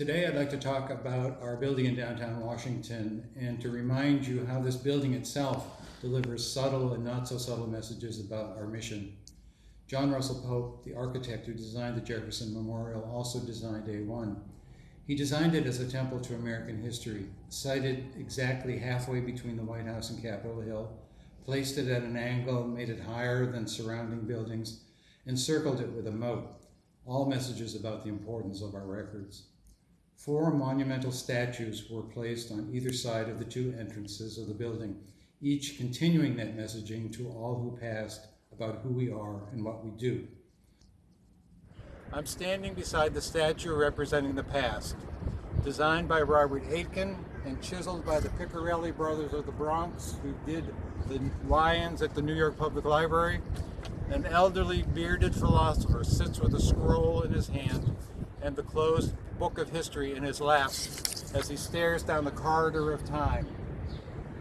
Today I'd like to talk about our building in downtown Washington and to remind you how this building itself delivers subtle and not so subtle messages about our mission. John Russell Pope, the architect who designed the Jefferson Memorial, also designed A1. He designed it as a temple to American history, sited exactly halfway between the White House and Capitol Hill, placed it at an angle, made it higher than surrounding buildings, and circled it with a moat, all messages about the importance of our records. Four monumental statues were placed on either side of the two entrances of the building, each continuing that messaging to all who passed about who we are and what we do. I'm standing beside the statue representing the past, designed by Robert Aitken and chiseled by the Piccirilli brothers of the Bronx, who did the lions at the New York Public Library. An elderly bearded philosopher sits with a scroll in his hand and the closed book of history in his lap as he stares down the corridor of time.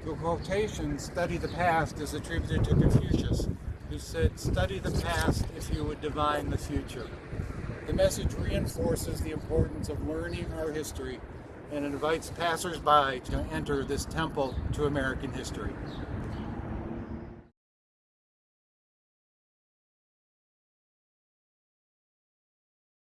The quotation, study the past, is attributed to Confucius, who said, study the past if you would divine the future. The message reinforces the importance of learning our history and invites passersby to enter this temple to American history.